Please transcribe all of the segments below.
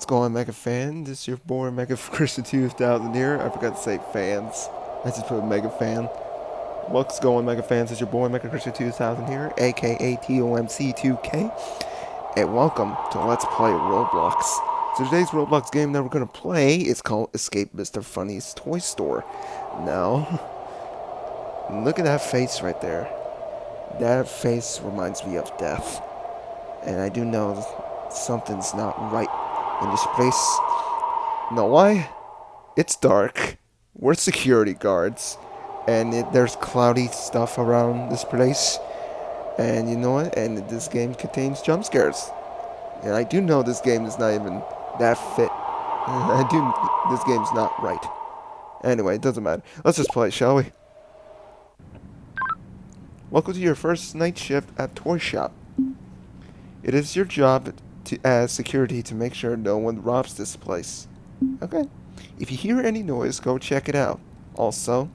What's going on, Mega Fan? This is your boy Mega Christian 2000 here. I forgot to say fans. I just put Mega Fan. What's going, Mega Fans? This is your boy Mega Christian 2000 here, aka TOMC2K. And welcome to Let's Play Roblox. So today's Roblox game that we're gonna play is called Escape Mr. Funny's Toy Store. Now, look at that face right there. That face reminds me of death. And I do know something's not right in this place. Know why? It's dark. We're security guards. And it, there's cloudy stuff around this place. And you know what? And this game contains jump scares. And I do know this game is not even that fit. I do. This game's not right. Anyway, it doesn't matter. Let's just play, shall we? Welcome to your first night shift at Toy Shop. It is your job to as security to make sure no one robs this place. Okay. If you hear any noise, go check it out. Also,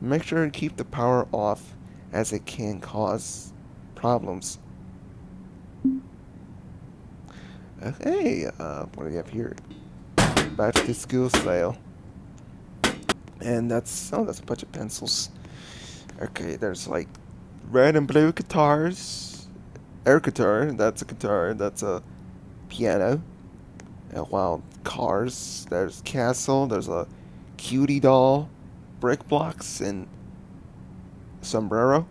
make sure to keep the power off as it can cause problems. Okay, uh, what do we have here? Back to school sale. And that's, oh, that's a bunch of pencils. Okay, there's like red and blue guitars. Air guitar, that's a guitar, that's a piano. And wow, cars, there's castle, there's a cutie doll, brick blocks, and sombrero.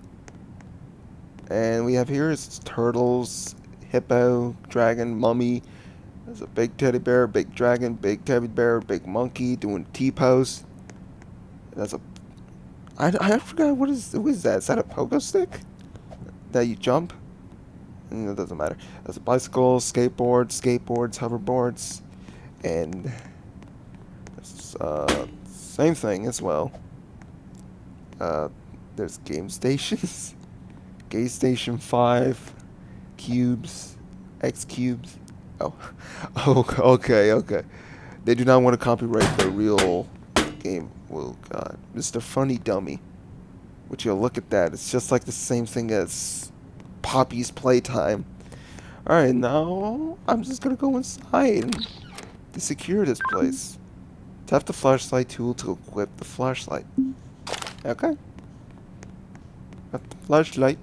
And we have here is turtles, hippo, dragon, mummy. There's a big teddy bear, big dragon, big teddy bear, big monkey doing T-pose. That's a... I, I forgot, what is, what is that? Is that a pogo stick? That you jump? Mm, it doesn't matter. There's a bicycle, skateboard, skateboards, hoverboards, and... Uh, same thing as well. Uh, there's game stations. Game Station 5, cubes, X cubes. Oh, oh, okay, okay. They do not want to copyright the real game. Oh god, Mr. Funny Dummy. Would you look at that? It's just like the same thing as Poppy's Playtime. Alright, now I'm just gonna go inside to secure this place. Tap the flashlight tool to equip the flashlight. Okay. Got the flashlight.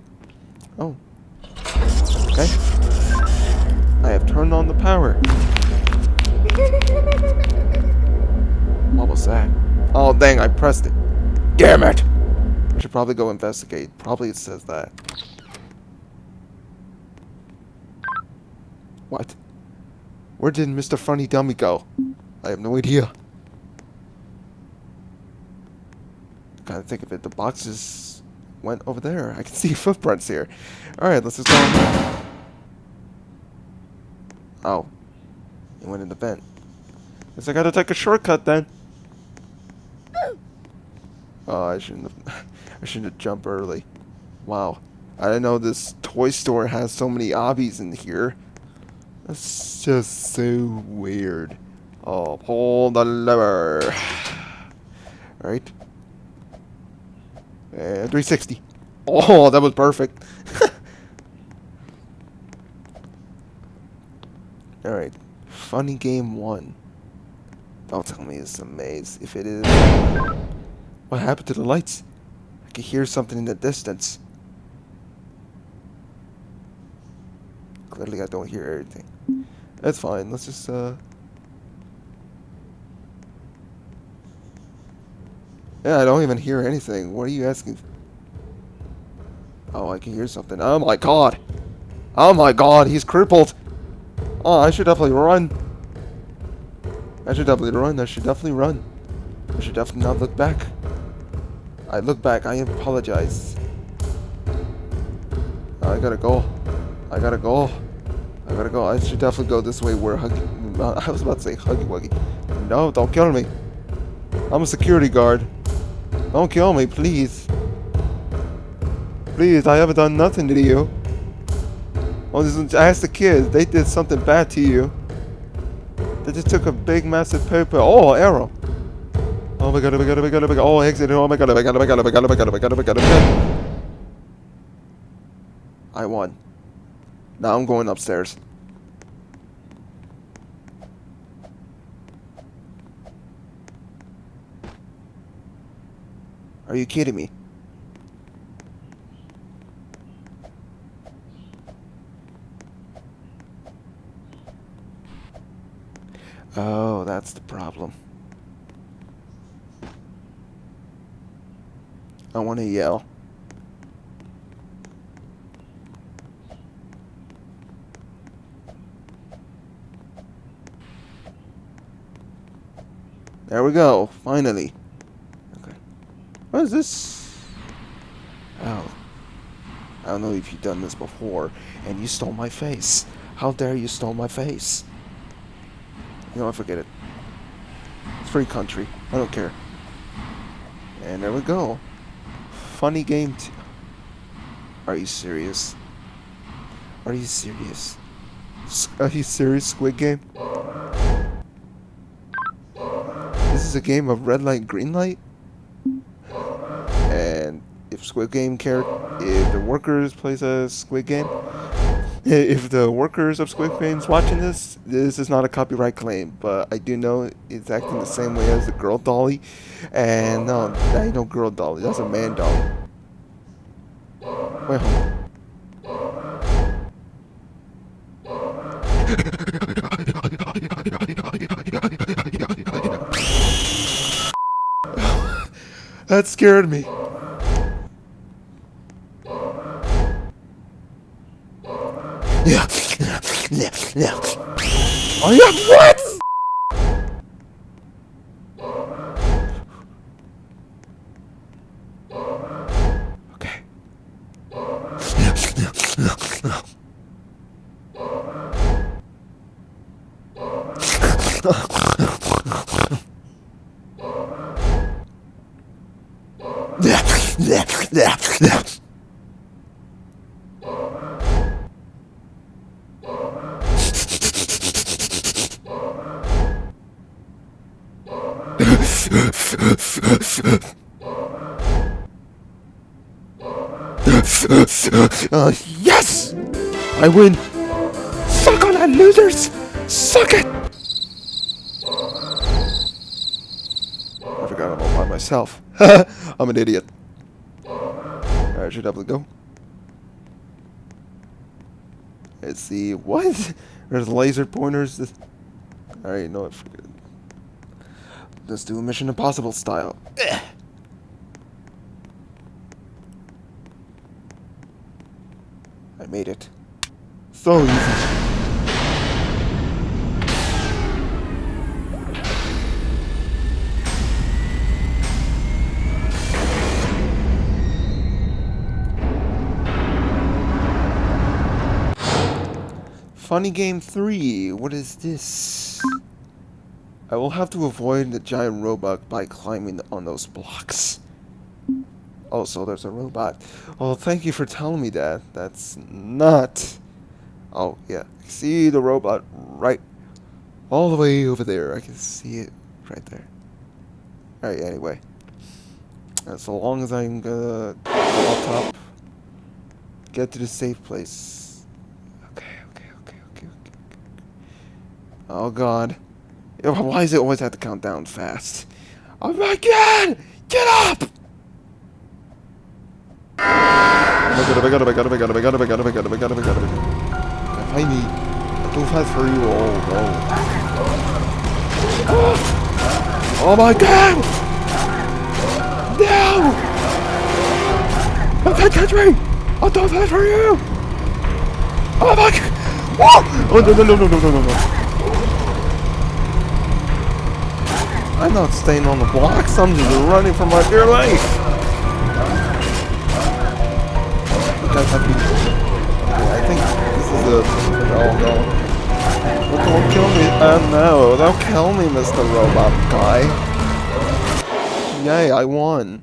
Oh. Okay. I have turned on the power. What was that? Oh, dang, I pressed it. Damn it! I should probably go investigate. Probably it says that. What? Where did Mr. Funny Dummy go? I have no idea. Gotta think of it. The boxes went over there. I can see footprints here. Alright, let's just go. Oh. He went in the vent. Guess I gotta take a shortcut then. Oh, I shouldn't have. I shouldn't have jumped early. Wow. I didn't know this toy store has so many obbies in here. That's just so weird. Oh, pull the lever. Right. Uh, and 360. Oh, that was perfect. Alright. Funny game one. Don't tell me it's a maze. If it is... What happened to the lights? I can hear something in the distance. Clearly I don't hear everything. That's fine. Let's just, uh... Yeah, I don't even hear anything. What are you asking? Oh, I can hear something. Oh my god! Oh my god, he's crippled! Oh, I should definitely run. I should definitely run. I should definitely run. I should definitely not look back. I look back. I apologize. I gotta go. I gotta go. I gotta go. I should definitely go this way where Huggy... I was about to say Huggy Wuggy. No, don't kill me. I'm a security guard. Don't kill me, please. Please, I haven't done nothing to you. Oh, this ask the kids. They did something bad to you. They just took a big, massive paper. Oh, arrow. Oh my god, oh my god, oh my god, oh my god. Oh, exit. Oh my god, oh my god, oh my god, oh my god, oh my god, oh my god, oh my god, oh my god. I won. Now I'm going upstairs. Are you kidding me? Oh, that's the problem. I want to yell. There we go, finally. Okay. What is this? Oh. I don't know if you've done this before, and you stole my face. How dare you stole my face? You know what, forget it. Free country. I don't care. And there we go. Funny game Are you serious? Are you serious? Are you serious, Squid Game? Is a game of red light, green light? And if Squid Game care, if the workers plays a Squid Game, if the workers of Squid Game's watching this, this is not a copyright claim, but I do know it's acting the same way as the girl dolly, and no, that ain't no girl dolly, that's a man dolly. Wait, hold on. That scared me. Yeah, yeah, yeah. Oh yeah, what? Uh, yes! I win! Suck on that, losers! Suck it! I forgot I'm all by myself. I'm an idiot. Let's see. What? There's laser pointers. This- Alright, no, I forget. Let's do a Mission Impossible style. Eh. I made it. So easy. Funny Game 3, what is this? I will have to avoid the giant robot by climbing on those blocks. Also, there's a robot. Oh, thank you for telling me that. That's not... Oh, yeah. See the robot right... All the way over there. I can see it right there. Alright, anyway. As long as I'm gonna go up top, get to the safe place. Okay, okay, okay, okay, okay. Oh god. Why does it always have to count down fast? Oh my god! Get up! Oh my god, oh my god, oh my god, oh my god, oh my god, oh my god, oh my god, oh my god, oh my god, oh my god. If I need... Too fast for you, oh no. Oh my god! No! Okay, catch me! I'm too fast for you! Oh my god! Whoa! Oh no no no no no no no no! I'm not staying on the blocks, I'm just running for my dear life! I think, this is a... Oh no. Don't kill me. Uh, no, don't kill me, Mr. Robot Guy. Yay, I won.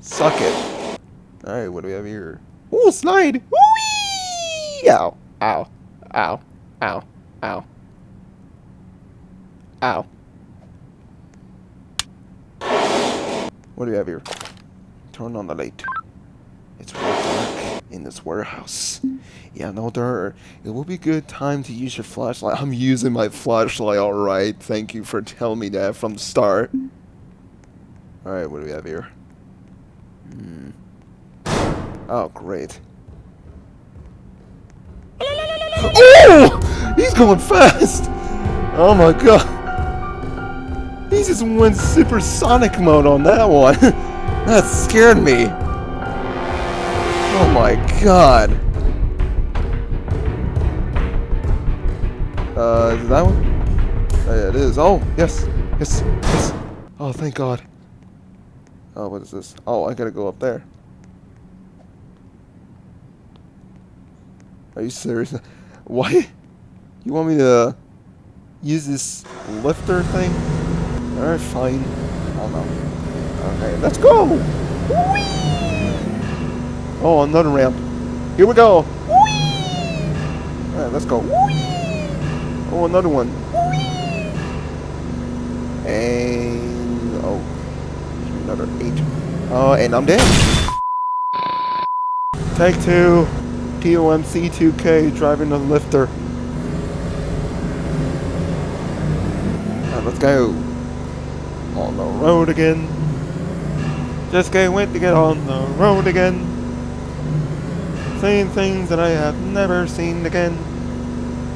Suck it. Alright, what do we have here? Ooh, slide! Whee! Ow. Ow. Ow. Ow. Ow. Ow. What do we have here? Turn on the light. It's real dark in this warehouse. Yeah, no dirt. It will be a good time to use your flashlight. I'm using my flashlight, alright. Thank you for telling me that from the start. Alright, what do we have here? Hmm. Oh, great. Oh! He's going fast! Oh my god. He just went supersonic mode on that one. that scared me. Oh my god. Uh, is that one? Uh, it is. Oh, yes. Yes. Yes. Oh, thank god. Oh, what is this? Oh, I gotta go up there. Are you serious? Why? You want me to use this lifter thing? Alright, fine. Oh no. Okay, let's go! Whee! Oh, another ramp. Here we go! Alright, let's go. Oh, another one. And... Oh. Another eight. Oh, and I'm dead. Take two. TOMC2K driving the lifter. Right, let's go. On the road again. Just can't wait to get on the road again. Seeing things that I have never seen again.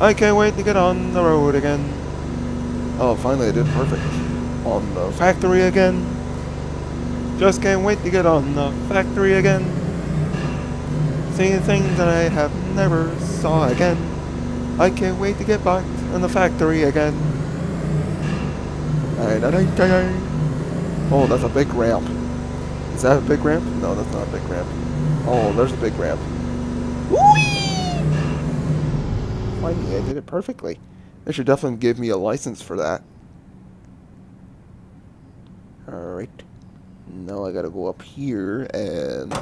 I can't wait to get on the road again. Oh, finally I did perfect. On the factory again. Just can't wait to get on the factory again. Seeing things that I have never saw again. I can't wait to get back in the factory again. Oh, that's a big ramp. Is that a big ramp? No, that's not a big ramp. Oh, there's a big ramp. Finally, I did it perfectly. They should definitely give me a license for that. Alright. Now I gotta go up here and...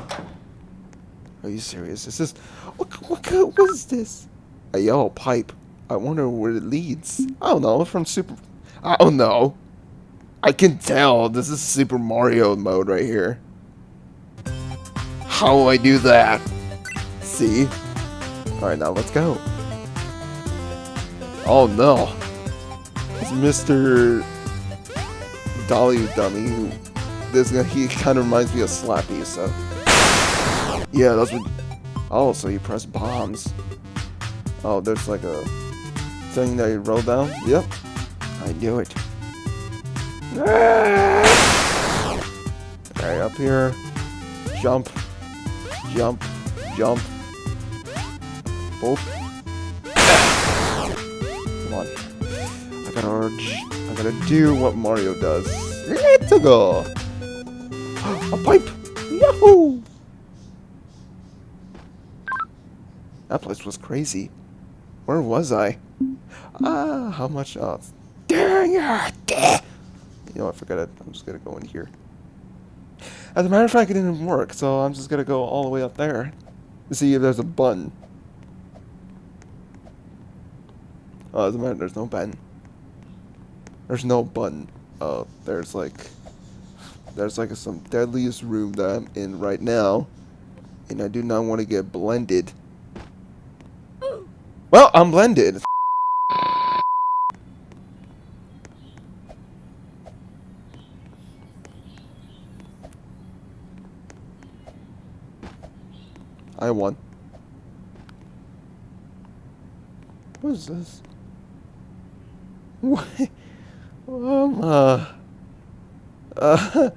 Are you serious? Is this... What, what, what is this? A yellow pipe. I wonder where it leads. I don't know. From Super... I don't know. I can tell. This is Super Mario mode right here. How do I do that? See? Alright, now let's go. Oh no. It's Mr. Dolly Dummy who... This he kind of reminds me of Slappy, so... Yeah, that's what... Oh, so you press bombs. Oh, there's like a thing that you roll down? Yep. I knew it. Okay, up here. Jump. Jump. Jump. Boop. Come on. I gotta... I gotta do what Mario does. Let's go! A pipe! Yahoo! That place was crazy. Where was I? Ah, how much? Oh, dang it! You know, I forgot it. I'm just gonna go in here. As a matter of fact, it didn't work, so I'm just gonna go all the way up there to see if there's a button. Oh, as a matter, there's no button. There's no button. Oh, there's like, there's like some deadliest room that I'm in right now, and I do not want to get blended. Well, I'm blended. Won. What is this? What? Um, uh, uh,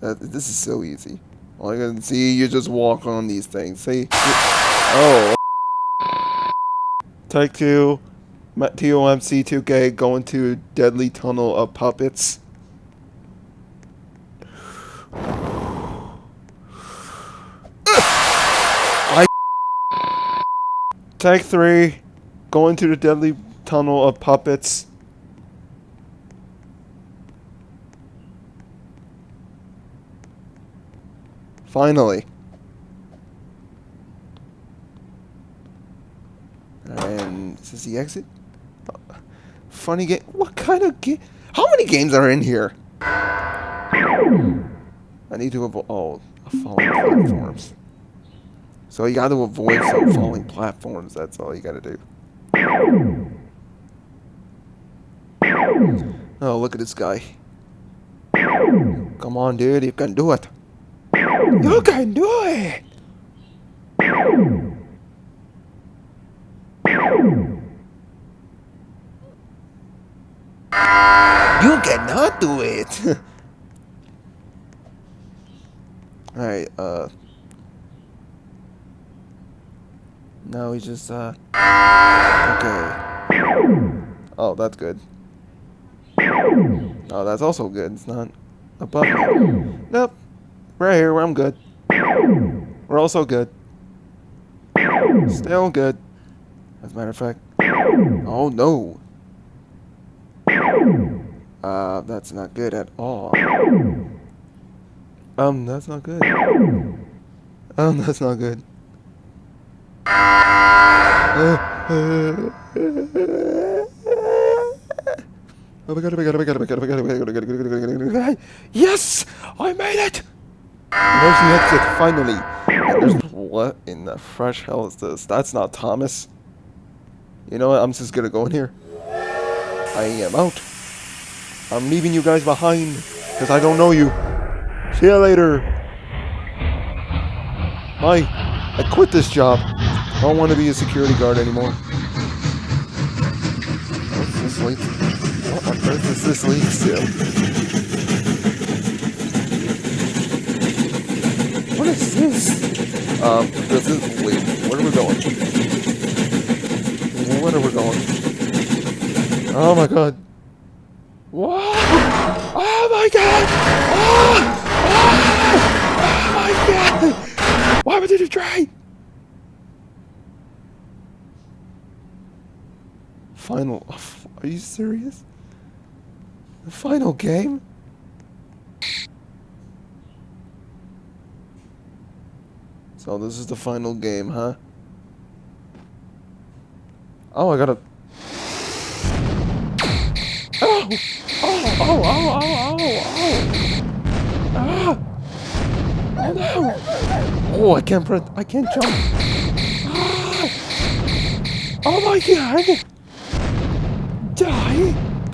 this is so easy. All I can see, you just walk on these things. See? Oh. Take two, TOMC2K going to Deadly Tunnel of Puppets. I Take three, going through the Deadly Tunnel of Puppets. Finally. And is this the exit? Funny game. What kind of game? How many games are in here? I need to avoid. Oh, falling platforms. So you got to avoid some falling platforms. That's all you got to do. Oh, look at this guy. Come on, dude. You can do it. You can do it! You cannot do it! Alright, uh... No, he's just, uh... Okay. Oh, that's good. Oh, that's also good. It's not a me. Nope. Right here, I'm good. We're also good. Still good. As a matter of fact. Oh, no. Uh, that's not good at all. Um, that's not good. Um, that's not good. Oh my god, oh my god, oh my god, oh my god, oh my god, oh my god, oh my god, oh my god, oh my god, Yes! I made it! There's the exit, finally. What in the fresh hell is this? That's not Thomas. You know what, I'm just gonna go in here. I am out. I'm leaving you guys behind, because I don't know you. See you later. Bye. I quit this job. I Don't want to be a security guard anymore. What's this leak? What on earth is this leak to? What is this? Um, this is leak. Where are we going? Where are we going? Oh my god. What? Oh my god! Oh! Oh! oh my god! Why would you try? final... Are you serious? The final game? So this is the final game, huh? Oh, I gotta... Oh! Oh, oh, oh, oh, oh, oh! Ah! Oh, no! Oh, I can't press... I can't jump! Ah! Oh my god!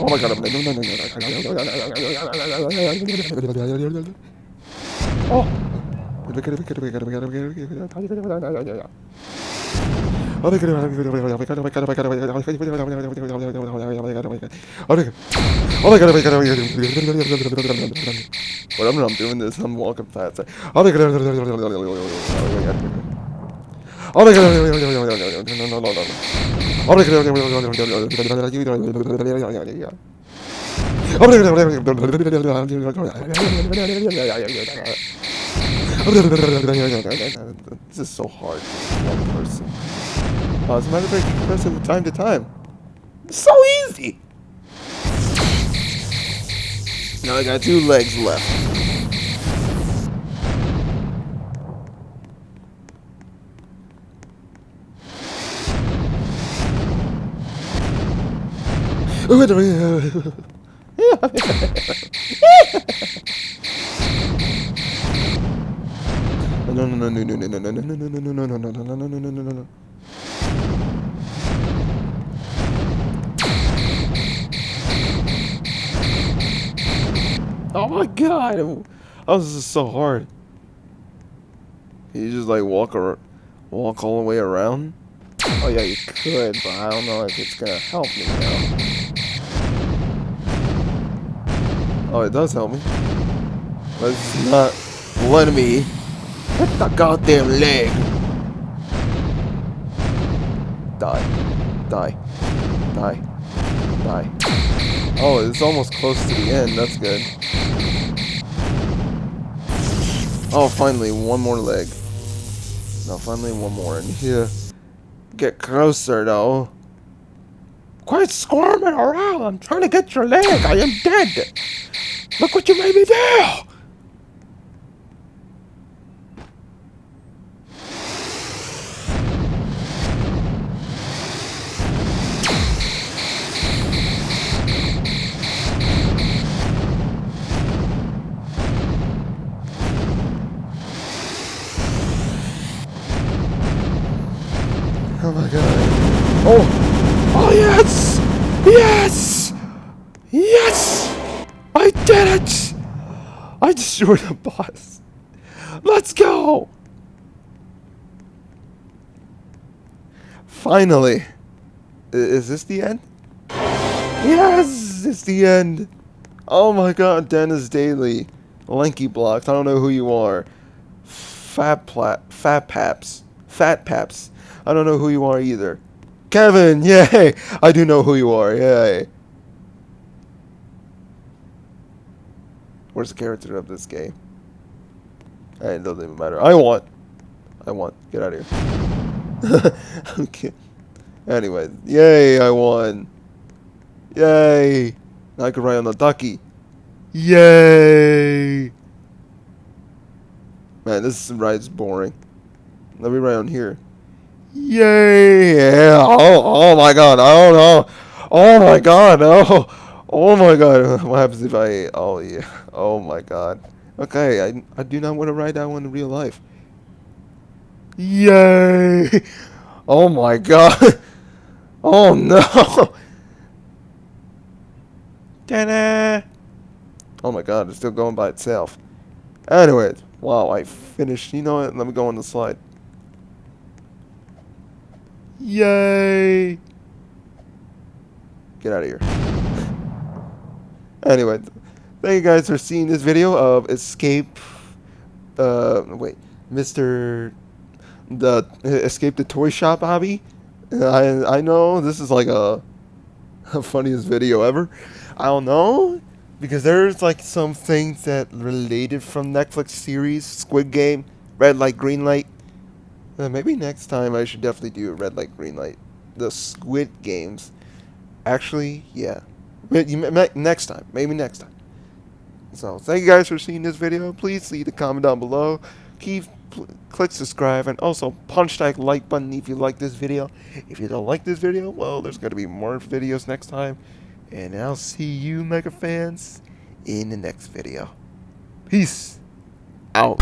Oh my god. Oh. What I'm doing this, I'm walking fast is so hard for one person. Oh, as a matter of fact, press it from time to time. It's so easy! Now I got two legs left. No, no, no, no, no, no, no, no, no, no, no, no, no, no, no, no, no, no. No no no no no no no no no Oh my god! Oh, this is so hard. You just like walk or walk all the way around. Oh yeah, you could, but I don't know if it's gonna help me now. Oh, it does help me. But it's not letting me hit the goddamn leg. Die. Die. Die. Die. Oh, it's almost close to the end. That's good. Oh, finally, one more leg. No, finally one more in here. Get closer, though. Quit squirming around. I'm trying to get your leg. I am dead. Look what you made me do. Destroyed the boss. Let's go! Finally. Is this the end? Yes! It's the end! Oh my god, Dennis Daly. Lanky Blocks. I don't know who you are. Fat Plat. Fat Paps. Fat Paps. I don't know who you are either. Kevin! Yay! I do know who you are. Yay. Where's the character of this game? It doesn't even matter. I want. I want. Get out of here. okay. Anyway, yay! I won. Yay! Now I can ride on the ducky. Yay! Man, this ride's boring. Let me ride on here. Yay! Yeah. Oh, oh my god. Oh no. Oh my god. Oh. Oh my god. What happens if I... Oh yeah. Oh my god. Okay, I, I do not want to ride that one in real life. Yay! Oh my god. Oh no. Ta-da! Oh my god, it's still going by itself. Anyways, wow, I finished. You know what? Let me go on the slide. Yay! Get out of here. Anyway, thank you guys for seeing this video of Escape. Uh, wait, Mr. The Escape the Toy Shop obby. I I know this is like a, a funniest video ever. I don't know because there's like some things that related from Netflix series Squid Game, Red Light, Green Light. Uh, maybe next time I should definitely do red light, green light. The Squid Games. Actually, yeah. Next time. Maybe next time. So, thank you guys for seeing this video. Please leave a comment down below. Keep click subscribe and also punch that like button if you like this video. If you don't like this video, well, there's going to be more videos next time. And I'll see you, Mega fans, in the next video. Peace out.